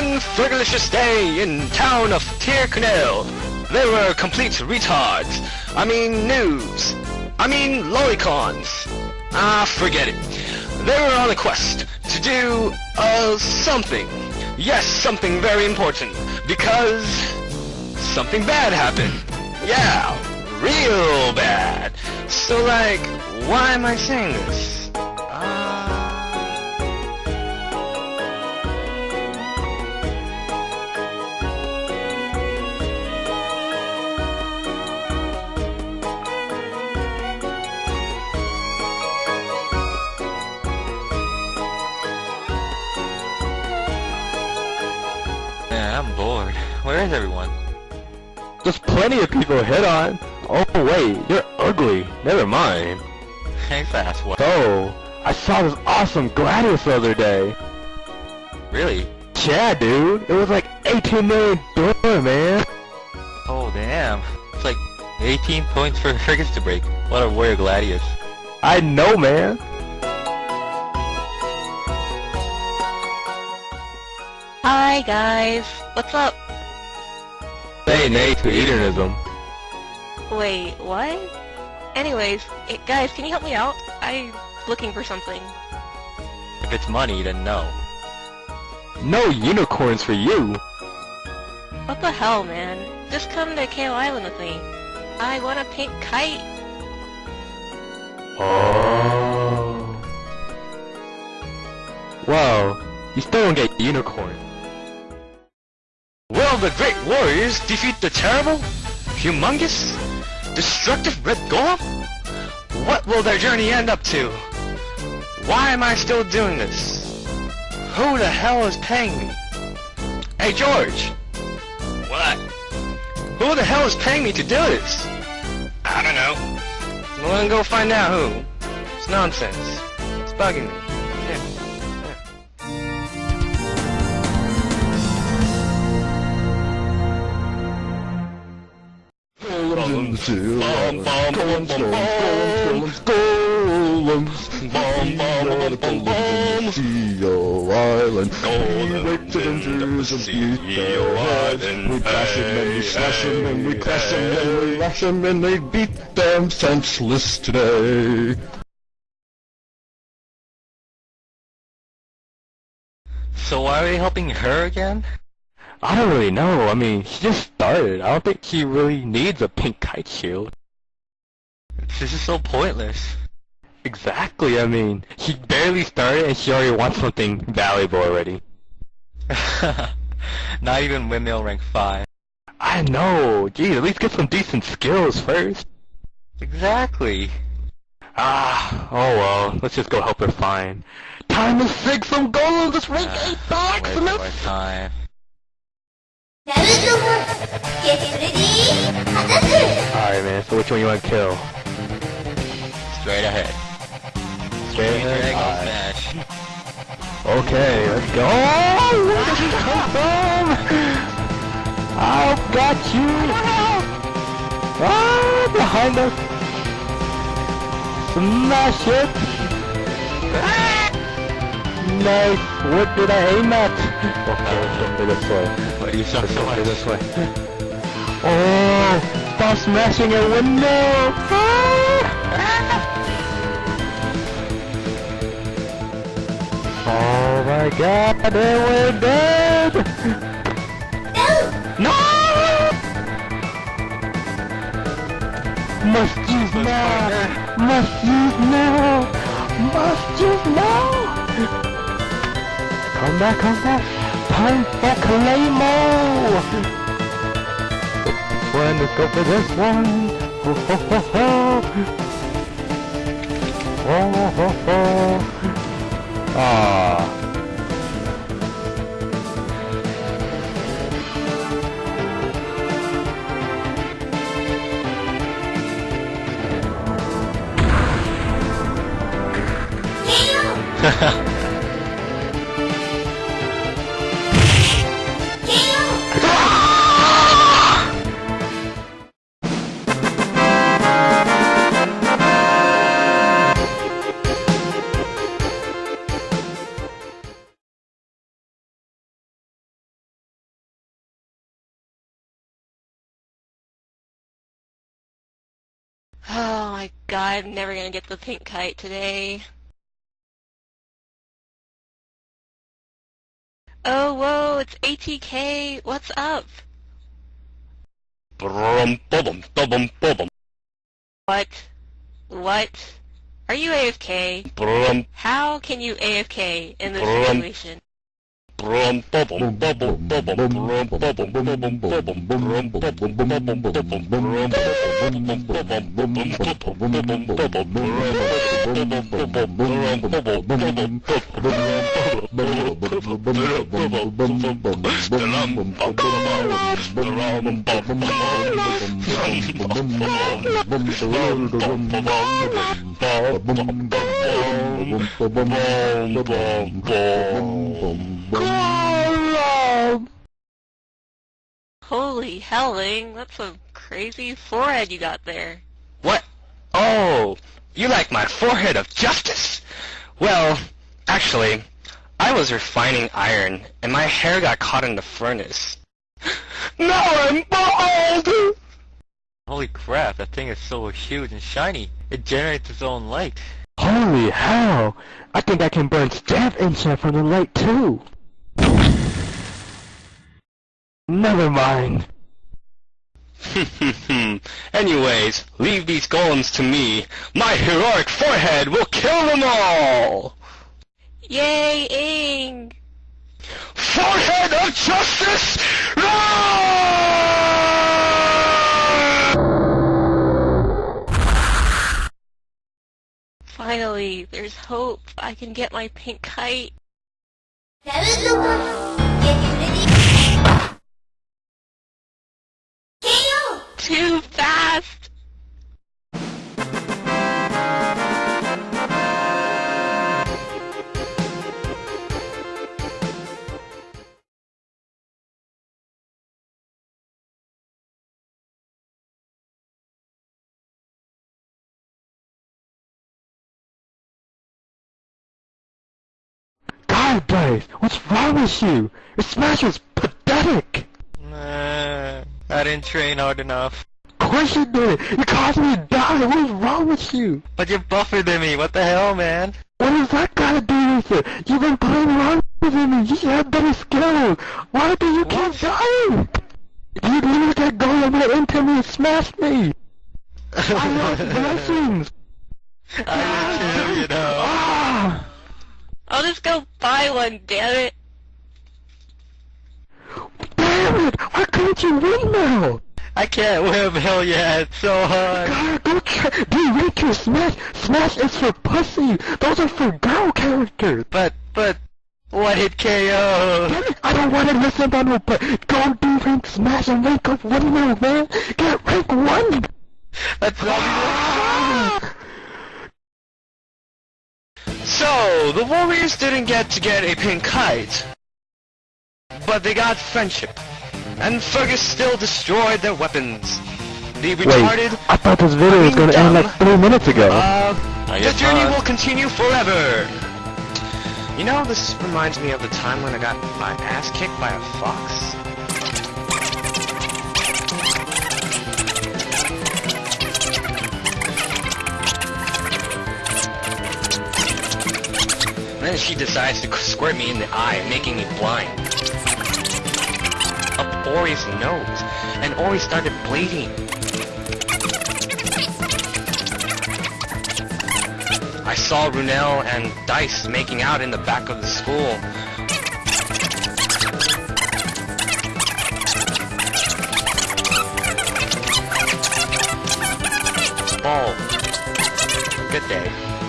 one fergalicious day in town of Tir Chonaill, they were complete retards. I mean noobs. I mean lolicons. Ah, forget it. They were on a quest to do, uh, something. Yes, something very important. Because something bad happened. Yeah, real bad. So like, why am I saying this? I'm bored. Where is everyone? There's plenty of people hit on. Oh wait, you're ugly. Never mind. Hey, fast what? So, I saw this awesome Gladius the other day. Really? Yeah, dude. It was like 18 million dollar, man. Oh, damn. It's like 18 points for frigates to break. What a warrior gladius. I know, man. Hi guys, what's up? Say nay to hedonism. Wait, what? Anyways, eh, guys, can you help me out? I'm looking for something. If it's money, then no. No unicorns for you. What the hell, man? Just come to Ceo Island with me. I want a pink kite. Oh. Well, you still don't get unicorn. Will the great warriors defeat the terrible, humongous, destructive Red Golem? What will their journey end up to? Why am I still doing this? Who the hell is paying me? Hey George! What? Who the hell is paying me to do this? I don't know. I'm gonna go find out who. It's nonsense. It's bugging me. Golems, Bum, bum, bum, bum, golems, golems, Bum, bum, bum, bum, bum. Ceo Island. Golems We rape Avengers and in the beat their CEO heads. Island. We bash them and we Hey, slash them and we hey, crash them and we hey. lash them and they beat them senseless today. So why are we helping her again? I don't really know. I mean, she just started. I don't think she really needs a pink kite shield. This is so pointless. Exactly. I mean, she barely started and she already wants something valuable already. Not even windmill rank 5. I know. Geez, at least get some decent skills first. Exactly. Ah, oh well. Let's just go help her find. Time to sig some gold. Let's rank Uh, eight box. Waste time. Alright, man. So which one you want to kill? Straight ahead. Straight Alright. Smash. Okay, let's go. Oh, where did he come from? I've got you. Ah, behind us. Smash it. Ah! Nice. What did I aim at? Okay, let's go this way. Why do you suck so Let's go much? this way. Oh, stop smashing a window. Ah! Oh my god, they were dead! No! Must use now! Must use now! Must use now! Come back, come back! Time for Claymore! One, let's go for this one! Ho ho ho ho! Ho ho ho! Ah. Oh my god, I'm never gonna get the pink kite today. Oh, whoa, it's ATK. What's up? What? What? Are you AFK? brum, How can you AFK in this situation? Brum, bum, bum, bum, bum, brum, bum, bum, bum, bum, brum, bum, bum, bum, bum, bum, Holy helling, that's a crazy forehead you got there. What? Oh, you like my forehead of justice? Well, actually, I was refining iron, and my hair got caught in the furnace. Now I'm bald! Holy crap, that thing is so huge and shiny. It generates its own light. Holy hell! I think I can burn staff inside from the light too! Never mind. Anyways, leave these golems to me. My heroic forehead will kill them all! Yay, Ing! Forehead of justice! Finally, there's hope. I can get my pink kite. Blaze, what's wrong with you? Your smash was pathetic! Nah, I didn't train hard enough. Of course you did! You caused me to die! What is wrong with you? But you're buffer than me, what the hell, man? What does that got to do with it? You've been playing around with me. You should have better skills. Why do you keep dying? You lose that goal and went into me and smashed me. I lost blessings. I did too, you know. Ah! I'll just go buy one, damn it. Damn it! Why couldn't you win now? I can't whip hell yeah, it's so hard. God, go try. Do you rate Smash? Smash is for pussy. Those are for girl characters. But, but, what hit KO? Damn it, I don't want to listen about no but. Go do rank Smash and rank up one now, man. Get rank one. That's all The Warriors didn't get to get a pink kite, but they got friendship. And Fergus still destroyed their weapons. The retarded, I thought this video was gonna end like three minutes ago. uh, I the journey not. will continue forever. You know, this reminds me of the time when I got my ass kicked by a fox. Then she decides to squirt me in the eye, making me blind. Up Ori's nose, and Ori started bleeding. I saw Runel and Dice making out in the back of the school. Ball. Good day.